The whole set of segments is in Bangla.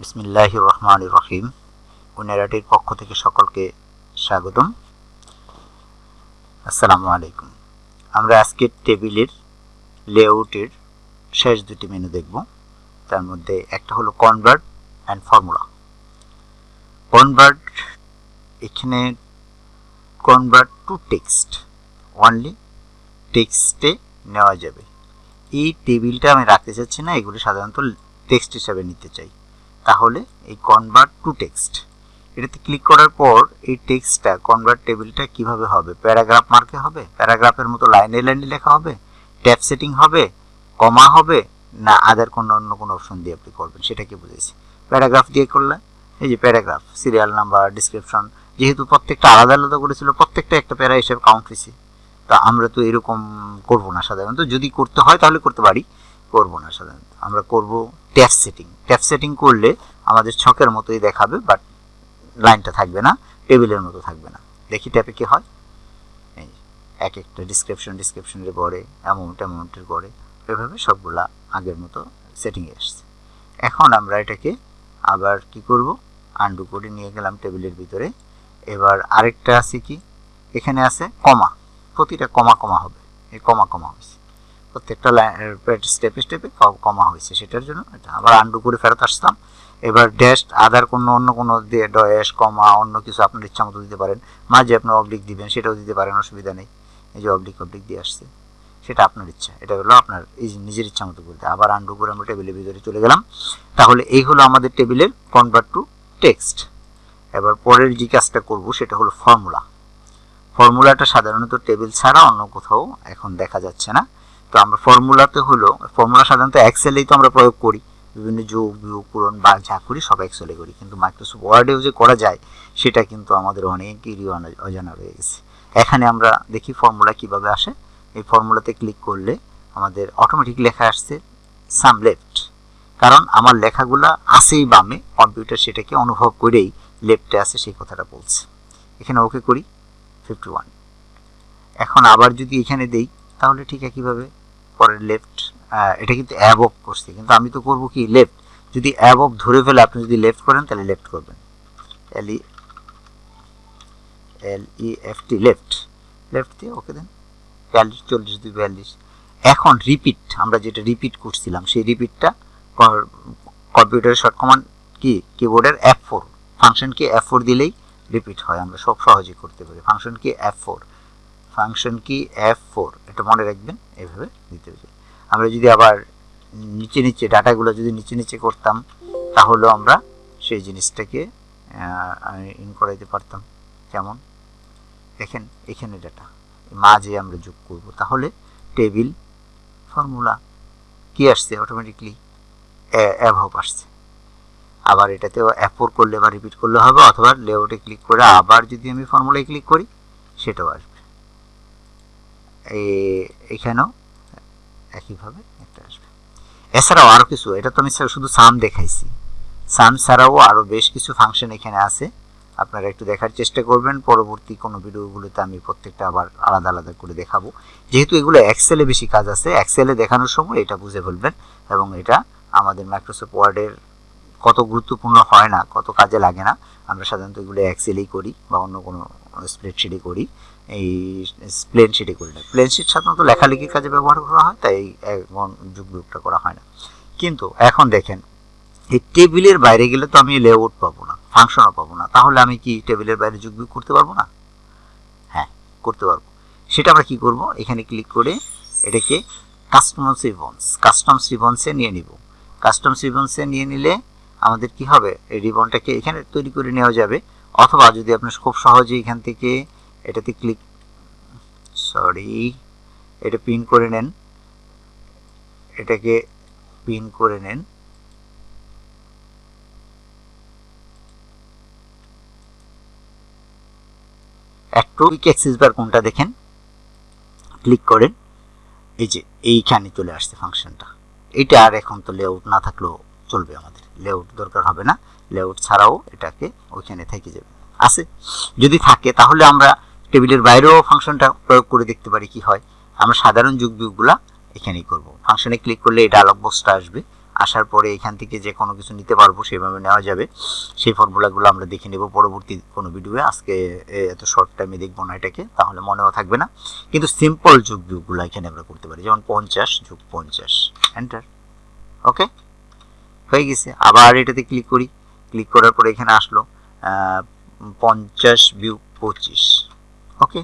বিসমিল্লাহ রহমান রহিম উনেরাটির পক্ষ থেকে সকলকে স্বাগতম। আসসালামু আলাইকুম আমরা আজকে টেবিলের লেআউটের শেষ দুটি মেনু দেখব। তার মধ্যে একটা হলো কনভার্ট অ্যান্ড ফর্মুলা। কনভার্ট, এখানে কনভার্ট টু টেক্সট অনলি টেক্সটে নেওয়া যাবে। এই টেবিলটা আমি রাখতে চাচ্ছি না, এগুলো সাধারণত টেক্সট হিসাবে নিতে চাই। তাহলে এই কনভার্ট টু টেক্সট এটাতে ক্লিক করার পর এই টেক্সটটা কনভার্ট টেবিলটা কীভাবে হবে? প্যারাগ্রাফ মার্কে হবে? প্যারাগ্রাফের মতো লাইনে লাইনে লেখা হবে? ট্যাব সেটিং হবে? কমা হবে? না আদার কোনো, অন্য কোনো অপশন দিয়ে আপনি করবেন সেটাকে বুঝেছি প্যারাগ্রাফ দিয়ে করলে এই যে প্যারাগ্রাফ সিরিয়াল নাম্বার ডিসক্রিপশন যেহেতু প্রত্যেকটা আলাদা আলাদা করেছিল, প্রত্যেকটা একটা প্যারা হিসেবে কাউন্ট হয়েছে তা আমরা তো এরকম করব না সাধারণত। যদি করতে হয় তাহলে করতে পারি, করব না সাধারণত। আমরা করব ট্যাপ সেটিং ট্যাপ সেটিং করলে আমাদের ছকের মতোই দেখাবে বাট লাইনটা থাকবে না, টেবিলের মতো থাকবে না। দেখি ট্যাপে কি হয়। এই এক একটা ডিসক্রিপশন ডিসক্রিপশনের পরে অ্যামাউন্ট অ্যামাউন্টের পরে এভাবে সবগুলা আগের মতো সেটিংয়ে আসছে। এখন আমরা এটাকে আবার কি করব? আন্ডু করে নিয়ে গেলাম টেবিলের ভিতরে। এবার আরেকটা আছে কি? এখানে আছে কমা। প্রতিটা কমা কমা হবে। এই কমা কমা হয়েছে। প্রত্যেকটা স্টেপে স্টেপে কমা হয়েছে সেটার জন্য। এটা আবার আন্ডু করে ফেরত আসতাম। এবার ড্যাশ আদার কোনো, অন্য কোনো ড্যাশ কমা, অন্য কিছু আপনার ইচ্ছা মতো দিতে পারেন। মাঝে আপনি অবলিক দিবেন, সেটাও দিতে পারেন, অসুবিধা নেই। এই যে অবলিক অবলিক দিয়ে আসছে। সেটা আপনার ইচ্ছা। এটা হলো আপনার এই নিজের ইচ্ছা মতো করতে। আবার আন্ডু করে আমরা টেবিলের ভিতরে চলে গেলাম। তাহলে এই হলো আমাদের টেবিলের কনভার্ট টু টেক্সট এবার পরের যে কাজটা করব, সেটা হলো ফর্মুলা ফর্মুলাটা সাধারণত টেবিল ছাড়া অন্য কোথাও এখন দেখা যাচ্ছে না। তো আমরা ফর্মুলাতে হলো ফর্মুলা সাধারণত এক্সেলেই তো আমরা প্রয়োগ করি। বিভিন্ন যোগ বিয়োগ পূরণ বা যা করি সব এক্সেলে করি। কিন্তু মাইক্রোসফট ওয়ার্ডেও যে করা যায়, সেটা কিন্তু আমাদের অনেকেরই অজানা রয়ে গেছে। এখানে আমরা দেখি ফর্মুলা কীভাবে আসে। এই ফর্মুলাতে ক্লিক করলে আমাদের অটোমেটিক লেখা আসছে সাম লেফট কারণ আমার লেখাগুলা আসেই বামে কম্পিউটার সেটাকে অনুভব করেই লেফটে আছে, সেই কথাটা বলছে। এখানে ওকে করি ফিফটি এখন আবার যদি এখানে দেই, তাহলে ঠিক একইভাবে পরের লেফট এটা কিন্তু অ্যাবভ করছে। কিন্তু আমি তো করব কি? লেফট যদি অ্যাবভ ধরে ফেলে আপনি যদি লেফট করেন, তাহলে লেফট করবেন। L E L E F T left left দিয়ে ওকে দেন বিয়াল্লিশ, চল্লিশ, দুই বিয়াল্লিশ। এখন রিপিট আমরা যেটা রিপিট করছিলাম, সেই রিপিটটা কম্পিউটারের শর্ট কমান্ড কি? কিবোর্ডের F four function key F four দিলেই রিপিট হয়, আমরা সব সহজে করতে পারি। Function key F four function key F four এটা মনে রাখবেন এইভাবে দিতে হবে। আমরা যদি আবার নিচে নিচে ডাটাগুলো যদি নিচে নিচে করতাম তাহলেও আমরা সেই জিনিসটাকে ইন করাইতে পারতাম। কেমন? দেখেন, এখানে ডাটা মাঝে আমরা যোগ করব। তাহলে টেবিল ফর্মুলা কি আসছে? অটোমেটিকলি অ্যাভাব আসছে। আবার এটাতেও অ্যাপোর করলে বা রিপিট করলে হবে, অথবা লেআউটে ক্লিক করে আবার যদি আমি ফর্মুলায় ক্লিক করি, সেটাও আসবে। এখানেও একইভাবে একটা আসবে। এছাড়াও আরও কিছু, এটা তো আমি শুধু সাম দেখাইছি। সাম ছাড়াও আরও বেশ কিছু ফাংশন এখানে আছে। আপনারা একটু দেখার চেষ্টা করবেন, পরবর্তী কোনো ভিডিওগুলোতে আমি প্রত্যেকটা আবার আলাদা আলাদা করে দেখাবো। যেহেতু এগুলো এক্সেলে বেশি কাজ আছে এক্সেলে দেখানোর সময় এটা বুঝে ফেলবেন এবং এটা আমাদের মাইক্রোসফট ওয়ার্ডের কত গুরুত্বপূর্ণ হয় না, কত কাজে লাগে না, আমরা সাধারণত এগুলো এক্সেলেই করি বা অন্য কোনো স্প্রেডশিটে করি। এই প্লেন শিটে করি না। প্লেন শিট সাধারণত লেখালেখির কাজে ব্যবহার করা হয়, তাই এখন যুগ বিয়োগটা করা হয় না। কিন্তু এখন দেখেন, এই টেবিলের বাইরে গেলে তো আমি লেআউট পাবো না ফাংশনও পাবো না, তাহলে আমি কি টেবিলের বাইরে যুগ বিয়োগ করতে পারব না? হ্যাঁ করতে পারব। সেটা আমরা কি করব? এখানে ক্লিক করে এটাকে কাস্টমস রিবন্স কাস্টমস রিবন্সে নিয়ে নিব। কাস্টমস রিবন্সে নিয়ে নিলে আমাদের কি হবে? এই রিবনটাকে এখানে তৈরি করে নেওয়া যাবে। অথবা যদি আপনি খুব সহজে এখান থেকে এটাতে ক্লিক সরি এটা পিন করে নেন। এটাকে পিন করে নেন। একটু অ্যাক্সেস বার কোনটা দেখেন? ক্লিক করেন। এই যে এইখানে চলে আসছে ফাংশনটা এটা আর এখন তো লেআউট না থাকলেও চলবে আমাদের। লেআউট দরকার হবে না। লেআউট ছাড়াও এটাকে ওইখানে থেকে যাবে। আছে? যদি থাকে, তাহলে আমরা টেবিলের বাইরেও ফাংশনটা প্রয়োগ করে দেখতে পারি কি হয়। আমরা সাধারণ যুগ বিয়োগগুলা এখানেই করব। ফাংশনে ক্লিক করলে এই ডায়লগ বক্সটা আসবে। আসার পরে এখান থেকে যে কোনো কিছু নিতে পারব, সেভাবে নেওয়া যাবে। সেই ফর্মুলাগুলো আমরা দেখে নেব পরবর্তী কোনো ভিডিওয়ে আজকে এত শর্ট টাইমে দেখব না এটাকে, তাহলে মনেও থাকবে না। কিন্তু সিম্পল যোগ বিয়োগগুলো এখানে আমরা করতে পারি। যেমন পঞ্চাশ, যোগ পঞ্চাশ। এন্টার ওকে হয়ে গেছে। আবার এটাতে ক্লিক করি। ক্লিক করার পরে এখানে আসলো পঞ্চাশ বিয়োগ পঁচিশ। ওকে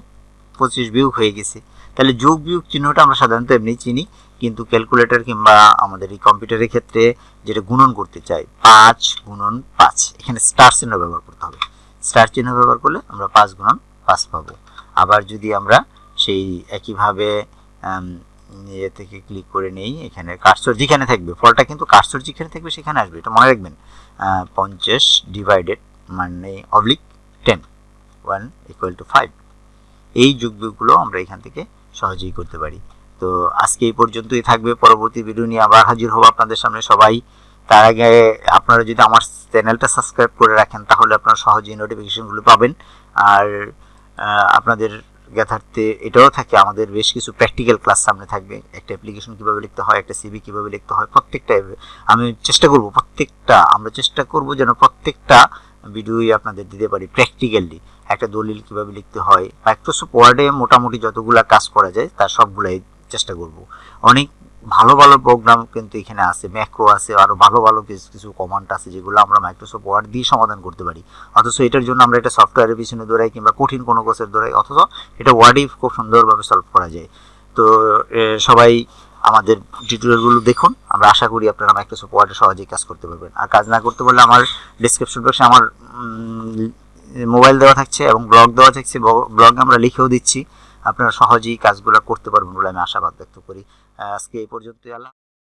পঁচিশ বিয়োগ হয়ে গেছে। তাহলে যোগ বিয়োগ চিহ্নটা আমরা সাধারণত এমনি চিনি, কিন্তু ক্যালকুলেটর কিংবা আমাদের এই কম্পিউটারের ক্ষেত্রে যেটা গুণন করতে চাই, পাঁচ গুণন পাঁচ। এখানে স্টার চিহ্ন ব্যবহার করতে হবে। স্টার চিহ্ন ব্যবহার করলে আমরা পাঁচ গুণন পাঁচ পাবো। আবার যদি আমরা সেই একইভাবে ইয়ে থেকে ক্লিক করে নেই, এখানে কার্সর যেখানে থাকবে। ফলটা কিন্তু কার্সর যেখানে থাকবে, সেখানে আসবে। এটা মনে রাখবেন। পঞ্চাশ ডিভাইডেড মানে oblique ten one equal to five এই যোগবিয়োগগুলো আমরা এখান থেকে সহজেই করতে পারি। তো আজকে এই পর্যন্তই থাকবে। পরবর্তী ভিডিও নিয়ে আবার হাজির হব আপনাদের সামনে সবাই। তার আগে আপনারা যদি আমার চ্যানেলটা সাবস্ক্রাইব করে রাখেন, তাহলে আপনারা সহজেই নোটিফিকেশনগুলো পাবেন। আর আপনাদের জ্ঞাতার্থে এটাও থাকে, আমাদের বেশ কিছু প্র্যাকটিক্যাল ক্লাস সামনে থাকবে। একটা অ্যাপ্লিকেশন কীভাবে লিখতে হয়, একটা সিবি কীভাবে লিখতে হয়, প্রত্যেকটা আমি চেষ্টা করব প্রত্যেকটা, আমরা চেষ্টা করব যেন প্রত্যেকটা ভিডিওই আপনাদের দিতে পারি প্র্যাকটিক্যালি একটা দলিল কীভাবে লিখতে হয় মাইক্রোসফট ওয়ার্ডে মোটামুটি যতগুলা কাজ করা যায়, তার সবগুলাই চেষ্টা করব। অনেক ভালো ভালো প্রোগ্রাম কিন্তু এখানে আছে ম্যাক্রো আছে আরও ভালো ভালো কিছু কিছু কমান্ড আছে যেগুলো আমরা মাইক্রোসফট ওয়ার্ড দিয়ে সমাধান করতে পারি। অথচ এটার জন্য আমরা এটা সফটওয়্যারের পিছনে দৌড়াই কিংবা কঠিন কোনো কোর্সের দৌড়াই, অথচ এটা ওয়ার্ডেই খুব সুন্দরভাবে সলভ করা যায়। তো সবাই আমাদের টিউটোরিয়ালগুলো দেখুন। আমরা আশা করি আপনারা মাইক্রোসফট ওয়ার্ডে সহজেই কাজ করতে পারবেন। আর কাজ না করতে পারলে আমার ডিসক্রিপশন বক্সে আমার মোবাইল দেওয়া থাকছে এবং ব্লগ দেওয়া থাকছে। ব্লগ আমরা লিখেও দিচ্ছি। আপনারা সহজেই কাজগুলো করতে পারবেন বলে আমি আশাবাদ ব্যক্ত করি। আজকে এই পর্যন্তই আল্লাহ